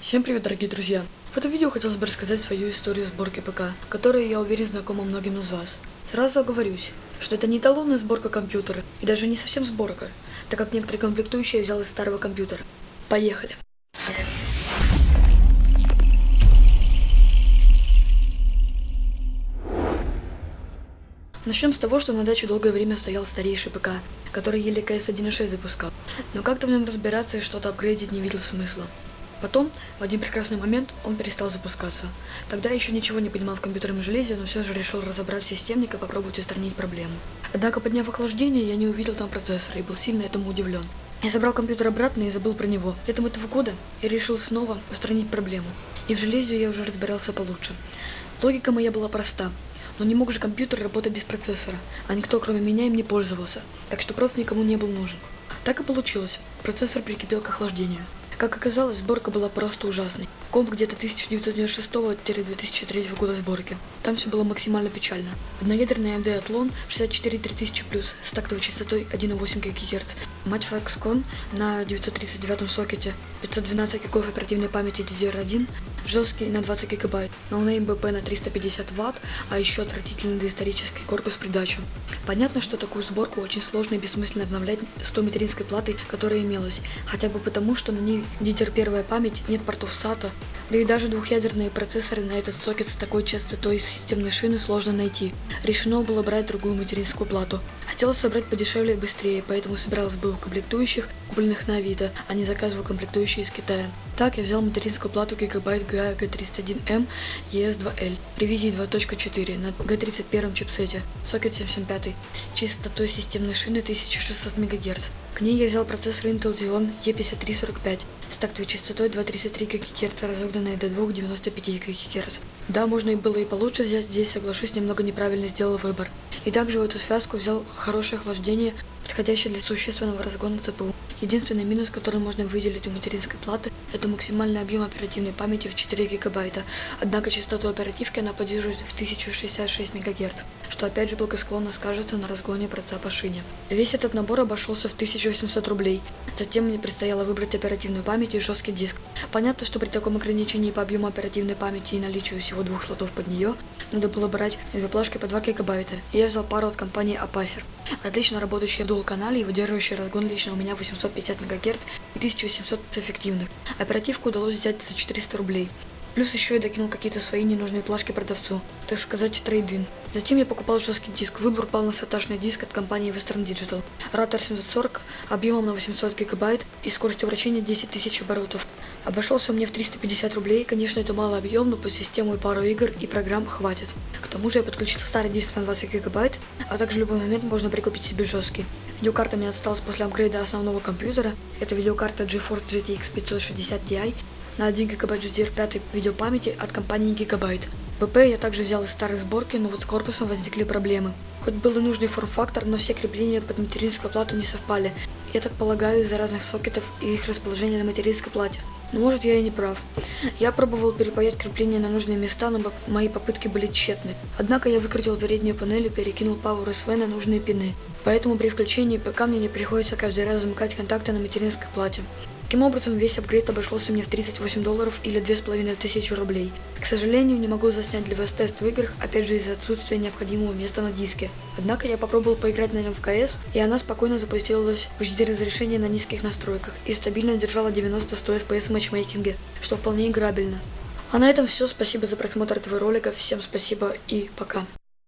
Всем привет, дорогие друзья! В этом видео хотелось бы рассказать свою историю сборки ПК, которая, я уверен, знакома многим из вас. Сразу оговорюсь, что это не эталонная сборка компьютера, и даже не совсем сборка, так как некоторые комплектующие я взял из старого компьютера. Поехали! Начнем с того, что на даче долгое время стоял старейший ПК, который еле CS 1.6 запускал, но как-то в нем разбираться и что-то апгрейдить не видел смысла. Потом, в один прекрасный момент, он перестал запускаться. Тогда я еще ничего не понимал в компьютерном железе, но все же решил разобрать системник и попробовать устранить проблему. Однако, подняв охлаждение, я не увидел там процессора и был сильно этому удивлен. Я забрал компьютер обратно и забыл про него. Летом этого года я решил снова устранить проблему. И в железе я уже разбирался получше. Логика моя была проста. Но не мог же компьютер работать без процессора, а никто кроме меня им не пользовался, так что просто никому не был нужен. Так и получилось. Процессор прикипел к охлаждению. Как оказалось, сборка была просто ужасной. Комп где-то 1996-2003 года сборки. Там все было максимально печально. Одноядерный AMD Athlon 64-3000+, с тактовой частотой 1,8 ГГц. Мать Foxconn на 939 сокете, 512 гигов оперативной памяти DDR1, жесткий на 20 гигабайт, no-name БП на 350 ватт, а еще отвратительный доисторический корпус придачу. Понятно, что такую сборку очень сложно и бессмысленно обновлять с той материнской платой, которая имелась, хотя бы потому, что на ней DDR первая память, нет портов SATA, да и даже двухъядерные процессоры на этот сокет с такой частотой системной шины сложно найти. Решено было брать другую материнскую плату. Хотелось собрать подешевле и быстрее, поэтому собиралась бы у комплектующих, купленных на Авито, а не заказывал комплектующие из Китая. Так я взял материнскую плату Gigabyte GA G31M ES2L ревизии 2.4 на G31 чипсете, сокет 775 с частотой системной шины 1600 МГц. К ней я взял процессор Intel Xeon E5345 с тактовой частотой 233 ГГц, разогнанной до 2,95 ГГц. Да, можно и было и получше взять, здесь, соглашусь, немного неправильно сделал выбор. И также в эту связку взял хорошее охлаждение, подходящее для существенного разгона ЦПУ. Единственный минус, который можно выделить у материнской платы, это максимальный объем оперативной памяти в 4 гигабайта, однако частоту оперативки она поддерживает в 1066 МГц, что опять же благосклонно скажется на разгоне проца по шине. Весь этот набор обошелся в 1800 рублей, затем мне предстояло выбрать оперативную память и жесткий диск. Понятно, что при таком ограничении по объему оперативной памяти и наличию всего двух слотов под нее, надо было брать две плашки по 2 гигабайта, и я взял пару от компании Apacer. Отлично работающая в дул-канале и выдерживающая разгон лично у меня 850 МГц и 1700 эффективных. Оперативку удалось взять за 400 рублей. Плюс еще я докинул какие-то свои ненужные плашки продавцу, так сказать, трейдин. Затем я покупал жесткий диск. Выбор пал на саташный диск от компании Western Digital. Router 740 объемом на 800 гигабайт и скоростью вращения 10 тысяч оборотов. Обошелся мне в 350 рублей. Конечно, это мало объем, но по систему и пару игр и программ хватит. Тому же я подключил старый диск на 20 гигабайт, а также в любой момент можно прикупить себе жесткий. Видеокарта мне осталась после апгрейда основного компьютера. Это видеокарта GeForce GTX 560 Ti на 1 гигабайт GDR5 видеопамяти от компании Gigabyte. ПП я также взял из старой сборки, но вот с корпусом возникли проблемы. Хоть был и нужный форм-фактор, но все крепления под материнскую плату не совпали. Я так полагаю из-за разных сокетов и их расположения на материнской плате. Но может я и не прав. Я пробовал перепаять крепления на нужные места, но мои попытки были тщетны. Однако я выкрутил переднюю панель и перекинул Power SV на нужные пины. Поэтому при включении ПК мне не приходится каждый раз замыкать контакты на материнской плате. Таким образом, весь апгрейд обошелся мне в 38 долларов или 2500 рублей. К сожалению, не могу заснять для вас тест в играх, опять же из-за отсутствия необходимого места на диске. Однако я попробовал поиграть на нем в КС, и она спокойно запустилась в HD разрешении на низких настройках и стабильно держала 90-100 FPS в матчмейкинге, что вполне играбельно. А на этом все, спасибо за просмотр этого ролика, всем спасибо и пока.